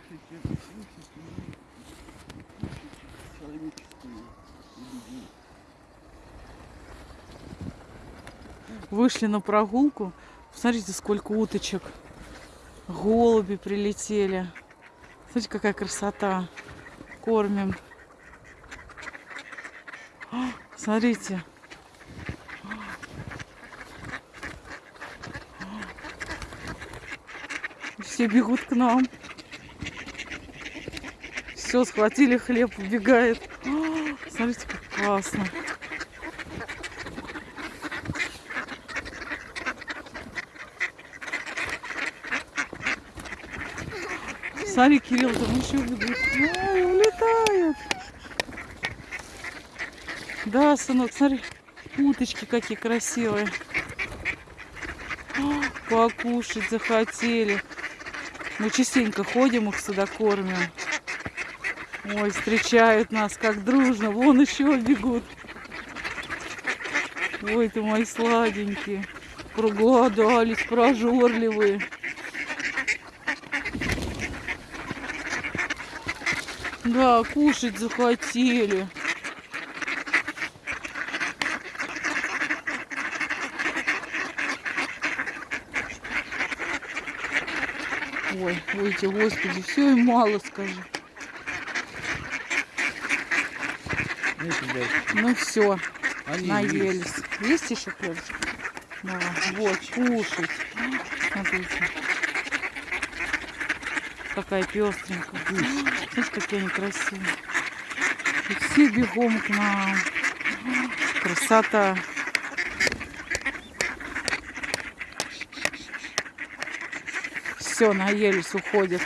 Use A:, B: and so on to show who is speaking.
A: Кушайте, кушайте, кушайте человеческую еду.
B: Вышли на прогулку. Посмотрите, сколько уточек. Голуби прилетели. Смотрите, какая красота. Кормим. Смотрите. Все бегут к нам. Все, схватили хлеб, убегает. А, Смотрите, как классно. Смотри, Кирилл, там еще бегут. Ой, улетают. Да, сынок, смотри, уточки какие красивые. А, Покушать захотели. Мы частенько ходим, их сюда кормим. Ой, встречают нас как дружно. Вон еще бегут. Ой, ты мои сладенькие. Проголодались, прожорливые. Да, кушать захотели. Ой, ой, господи, все им мало, скажи. Ну все,
A: они
B: наелись. Есть еще хлебчик? Да, вот, кушать. Смотрите. Какая пестренькая. Смотрите, какие они красивые. И все бегом к нам. Красота. Все, наелись, уходят.